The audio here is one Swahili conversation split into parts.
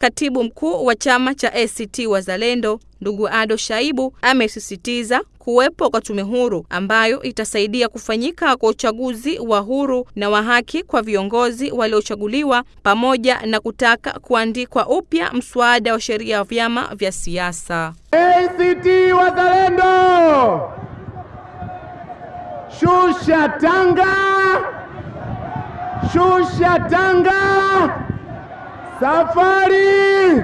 Katibu mkuu wa chama cha ACT Wazalendo ndugu Ado Shaibu amesisitiza kuwepo kwa tume huru ambayo itasaidia kufanyika kwa uchaguzi wa huru na wa haki kwa viongozi waliochaguliwa pamoja na kutaka kuandikwa upya mswada wa sheria ya vyama vya siasa. ACT Wazalendo, shusha tanga, shusha tanga, safari,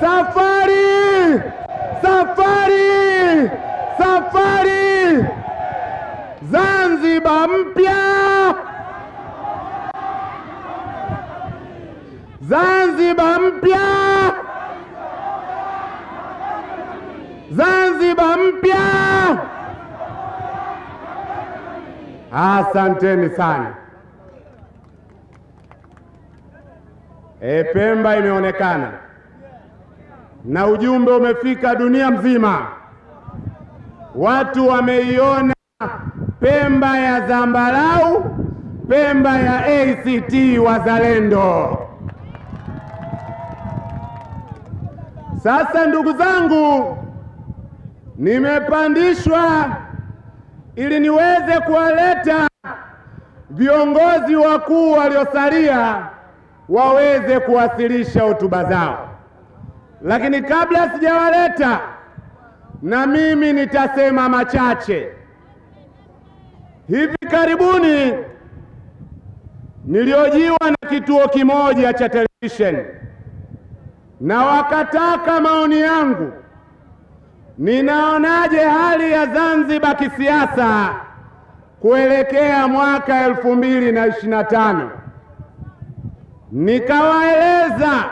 safari, safari, safari, Zanzibar mpya, Zanzibar mpya, Zanzibar mpya. Asanteni sana. E, Pemba imeonekana na ujumbe umefika dunia mzima. Watu wameiona Pemba ya zambarau, Pemba ya ACT Wazalendo. Sasa ndugu zangu, nimepandishwa ili niweze kuwaleta viongozi wakuu waliosalia waweze kuwasilisha hotuba zao, lakini kabla sijawaleta, na mimi nitasema machache. Hivi karibuni niliojiwa na kituo kimoja cha televisheni na wakataka maoni yangu, ninaonaje hali ya Zanzibar kisiasa kuelekea mwaka elfu mbili na ishirini na tano. Nikawaeleza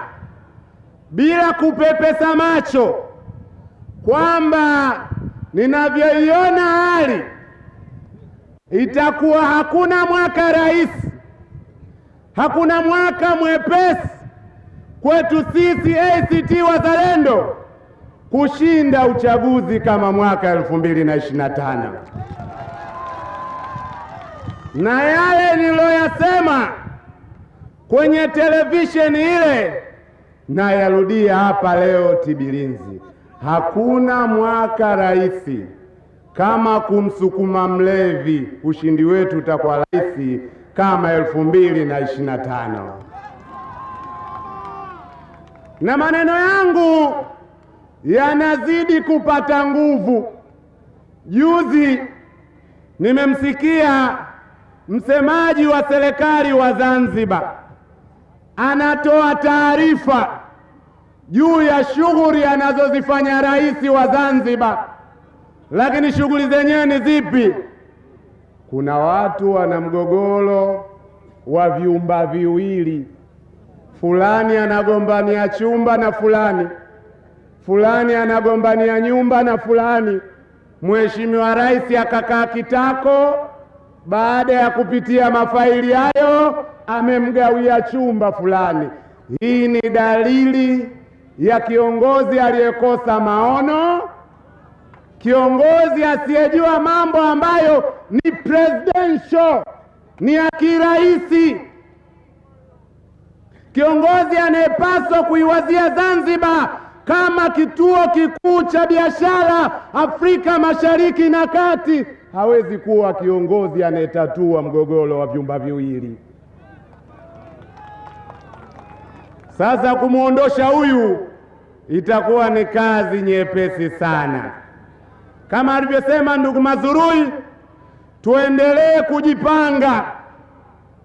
bila kupepesa macho kwamba ninavyoiona hali itakuwa hakuna mwaka rahisi, hakuna mwaka mwepesi kwetu sisi ACT Wazalendo kushinda uchaguzi kama mwaka elfu mbili na ishirini na tano. Na yale niliyoyasema kwenye televisheni ile nayarudia hapa leo Tibirinzi. Hakuna mwaka rahisi kama kumsukuma mlevi. Ushindi wetu utakuwa rahisi kama elfu mbili na ishirini na tano. Na maneno yangu yanazidi kupata nguvu. Juzi nimemsikia msemaji wa serikali wa Zanzibar anatoa taarifa juu ya shughuli anazozifanya rais wa Zanzibar, lakini shughuli zenyewe ni zipi? Kuna watu wana mgogoro wa vyumba viwili, fulani anagombania chumba na fulani, fulani anagombania nyumba na fulani. Mheshimiwa Rais akakaa kitako, baada ya kupitia mafaili hayo amemgawia chumba fulani. Hii ni dalili ya kiongozi aliyekosa maono, kiongozi asiyejua mambo ambayo ni presidential, ni ya kiraisi, kiongozi anayepaswa kuiwazia Zanzibar kama kituo kikuu cha biashara Afrika Mashariki na Kati. Hawezi kuwa kiongozi anayetatua mgogoro wa vyumba viwili. Sasa kumwondosha huyu itakuwa ni kazi nyepesi sana. Kama alivyosema ndugu Mazurui, tuendelee kujipanga,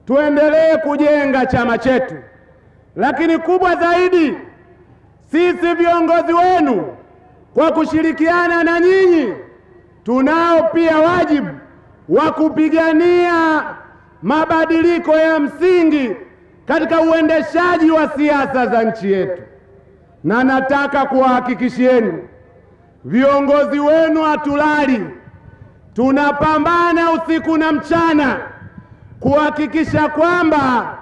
tuendelee kujenga chama chetu, lakini kubwa zaidi, sisi viongozi wenu kwa kushirikiana na nyinyi, tunao pia wajibu wa kupigania mabadiliko ya msingi katika uendeshaji wa siasa za nchi yetu, na nataka kuwahakikishieni viongozi wenu hatulali, tunapambana usiku na mchana kuhakikisha kwamba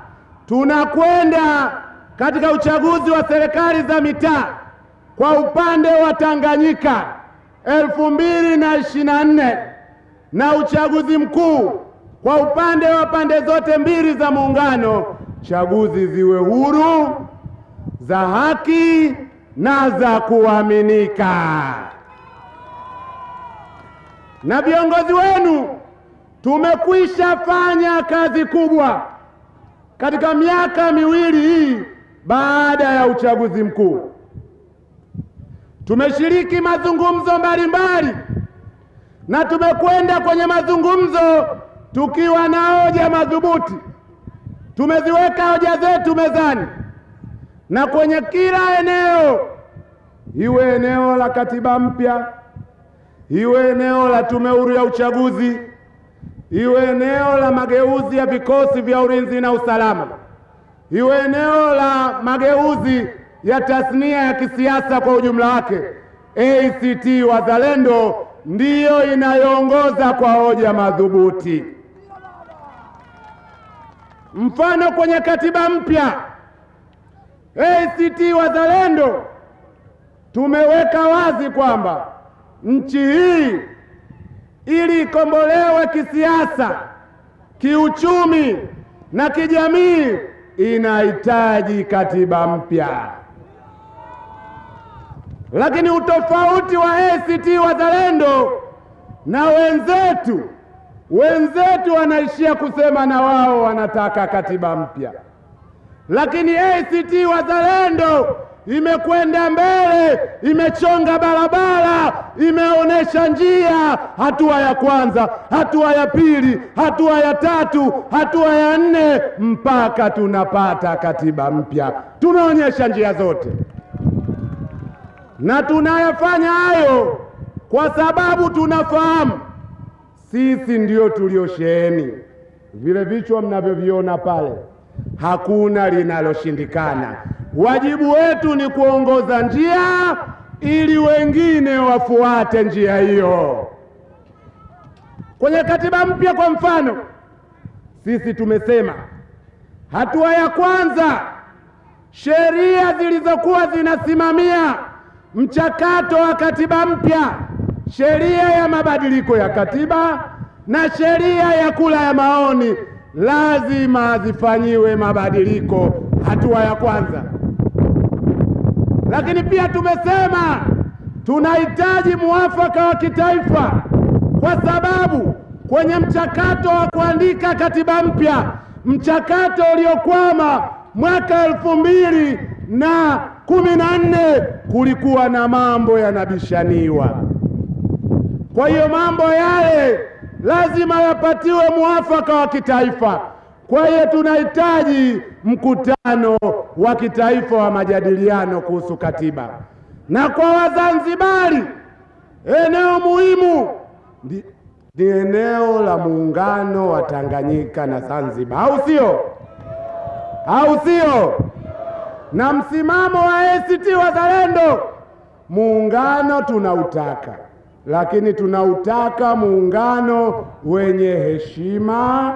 tunakwenda katika uchaguzi wa serikali za mitaa kwa upande wa Tanganyika elfu mbili na ishirini na nne na uchaguzi mkuu kwa upande wa pande zote mbili za muungano, chaguzi ziwe huru za haki na za kuaminika. Na viongozi wenu tumekwisha fanya kazi kubwa katika miaka miwili hii baada ya uchaguzi mkuu. Tumeshiriki mazungumzo mbalimbali na tumekwenda kwenye mazungumzo tukiwa na hoja madhubuti. Tumeziweka hoja zetu mezani, na kwenye kila eneo, iwe eneo la katiba mpya, iwe eneo la tume huru ya uchaguzi, iwe eneo la mageuzi ya vikosi vya ulinzi na usalama, iwe eneo la mageuzi ya tasnia ya kisiasa kwa ujumla wake, ACT Wazalendo ndiyo inayoongoza kwa hoja madhubuti. Mfano, kwenye katiba mpya ACT Wazalendo tumeweka wazi kwamba nchi hii ili ikombolewe kisiasa, kiuchumi na kijamii inahitaji katiba mpya. Lakini utofauti wa ACT Wazalendo na wenzetu, wenzetu wanaishia kusema na wao wanataka katiba mpya, lakini ACT Wazalendo imekwenda mbele, imechonga barabara, imeonyesha njia. Hatua ya kwanza, hatua ya pili, hatua ya tatu, hatua ya nne, mpaka tunapata katiba mpya. Tunaonyesha njia zote na tunayafanya hayo kwa sababu tunafahamu sisi ndio tuliosheheni vile vichwa mnavyoviona pale, hakuna linaloshindikana. Wajibu wetu ni kuongoza njia ili wengine wafuate njia hiyo. Kwenye katiba mpya, kwa mfano, sisi tumesema hatua ya kwanza, sheria zilizokuwa zinasimamia mchakato wa katiba mpya, sheria ya mabadiliko ya katiba na sheria ya kula ya maoni lazima zifanyiwe mabadiliko, hatua ya kwanza. Lakini pia tumesema tunahitaji muafaka wa kitaifa, kwa sababu kwenye mchakato wa kuandika katiba mpya, mchakato uliokwama mwaka elfu mbili na kumi na nne kulikuwa na mambo yanabishaniwa. Kwa hiyo mambo yale lazima yapatiwe muafaka wa kitaifa. Kwa hiyo tunahitaji mkutano wa kitaifa wa majadiliano kuhusu katiba, na kwa Wazanzibari eneo muhimu ni, eneo la muungano wa Tanganyika na Zanzibar, au sio? Au sio? na msimamo wa ACT Wazalendo, muungano tunautaka, lakini tunautaka muungano wenye heshima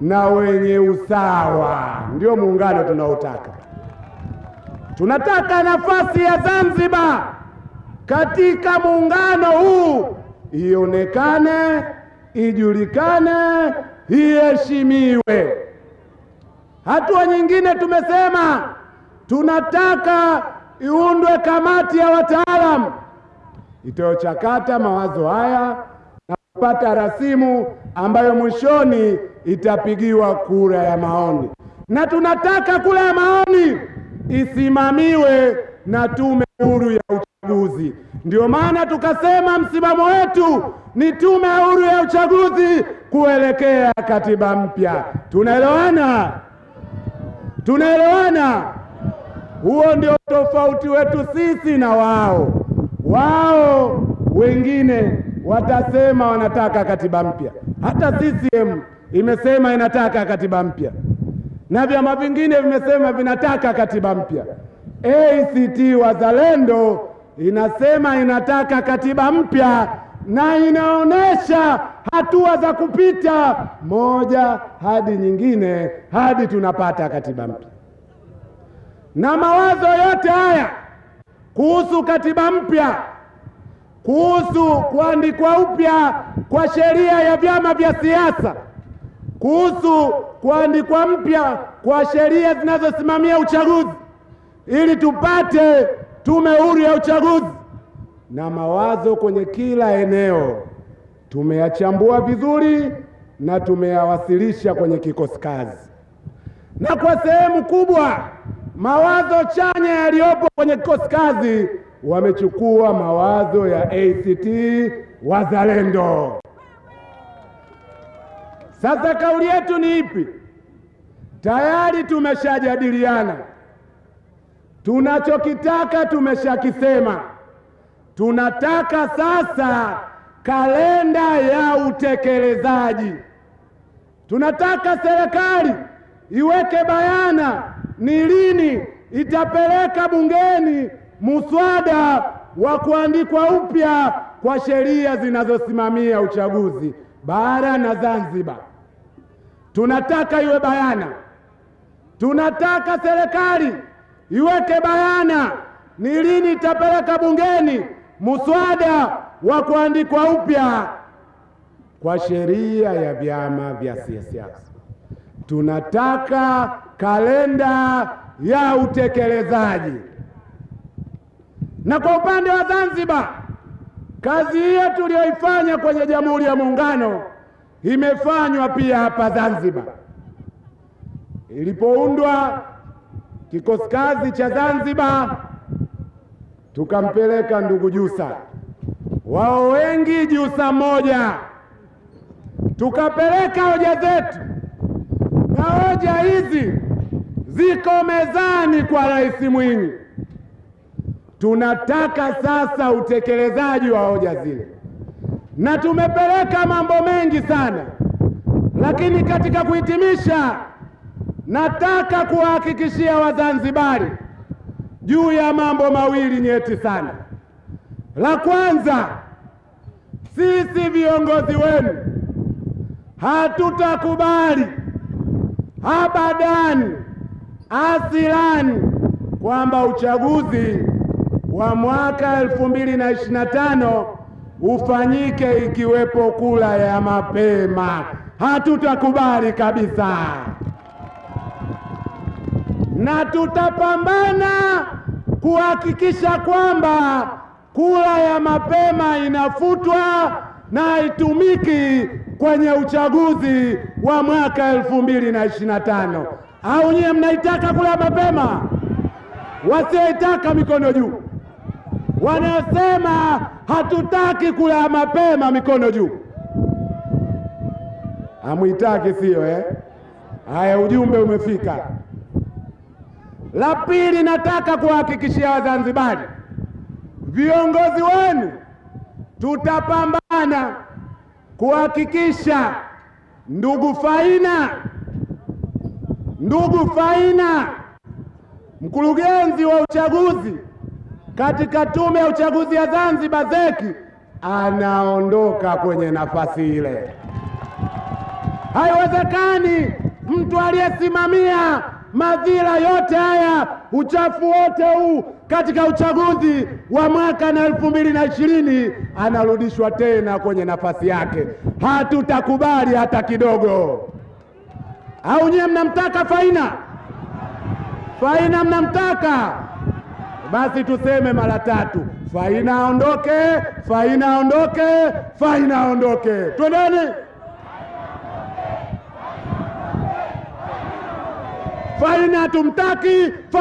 na wenye usawa. Ndio muungano tunaotaka. Tunataka nafasi ya Zanzibar katika muungano huu ionekane, ijulikane, iheshimiwe. Hatua nyingine tumesema tunataka iundwe kamati ya wataalamu itayochakata mawazo haya na kupata rasimu ambayo mwishoni itapigiwa kura ya maoni, na tunataka kura ya maoni isimamiwe na Tume Huru ya Uchaguzi. Ndio maana tukasema msimamo wetu ni Tume Huru ya Uchaguzi kuelekea katiba mpya. Tunaelewana? Tunaelewana? Huo ndio tofauti wetu sisi na wao. Wao wengine watasema wanataka katiba mpya, hata CCM imesema inataka katiba mpya. Na vyama vingine vimesema vinataka katiba mpya. ACT Wazalendo inasema inataka katiba mpya na inaonesha hatua za kupita moja hadi nyingine hadi tunapata katiba mpya. Na mawazo yote haya kuhusu katiba mpya, kuhusu kuandikwa upya kwa sheria ya vyama vya siasa, kuhusu kuandikwa mpya kwa sheria zinazosimamia uchaguzi ili tupate tume huru ya uchaguzi, na mawazo kwenye kila eneo tumeyachambua vizuri na tumeyawasilisha kwenye kikosi kazi, na kwa sehemu kubwa mawazo chanya yaliyopo kwenye kikosi kazi wamechukua mawazo ya ACT Wazalendo. Sasa kauli yetu ni ipi? Tayari tumeshajadiliana, tunachokitaka tumeshakisema. Tunataka sasa kalenda ya utekelezaji. Tunataka serikali iweke bayana ni lini itapeleka bungeni muswada wa kuandikwa upya kwa sheria zinazosimamia uchaguzi bara na Zanzibar. Tunataka iwe bayana. Tunataka serikali iweke bayana ni lini itapeleka bungeni muswada wa kuandikwa upya kwa sheria ya vyama vya siasa. Tunataka kalenda ya utekelezaji. Na kwa upande wa Zanzibar, kazi hiyo tuliyoifanya kwenye Jamhuri ya Muungano imefanywa pia hapa Zanzibar. Ilipoundwa kikosi kazi cha Zanzibar, tukampeleka ndugu Jusa, wao wengi Jusa moja, tukapeleka hoja zetu, na hoja hizi ziko mezani kwa Rais Mwinyi. Tunataka sasa utekelezaji wa hoja zile, na tumepeleka mambo mengi sana, lakini katika kuhitimisha, nataka kuwahakikishia Wazanzibari juu ya mambo mawili nyeti sana. La kwanza, sisi viongozi wenu hatutakubali abadani asilani kwamba uchaguzi wa mwaka elfu mbili na ishirini na tano ufanyike ikiwepo kula ya mapema. Hatutakubali kabisa, na tutapambana kuhakikisha kwamba kula ya mapema inafutwa na haitumiki kwenye uchaguzi wa mwaka elfu mbili na ishirini na tano. Au nyie mnaitaka kula mapema? Wasioitaka mikono juu. Wanaosema hatutaki kula mapema mikono juu. Hamwitaki sio eh? Haya, ujumbe umefika. La pili, nataka kuhakikishia Wazanzibari, viongozi wenu tutapambana kuhakikisha ndugu Faina, ndugu Faina, mkurugenzi wa uchaguzi katika tume ya uchaguzi ya Zanzibar ZEC, anaondoka kwenye nafasi ile. Haiwezekani mtu aliyesimamia madhila yote haya, uchafu wote huu katika uchaguzi wa mwaka na elfu mbili na ishirini anarudishwa tena kwenye nafasi yake. Hatutakubali hata kidogo. Au nyiye mnamtaka Faina? Faina mnamtaka? Basi tuseme mara tatu, Faina aondoke, Faina aondoke, Faina aondoke. Twendeni. Faina tumtaki.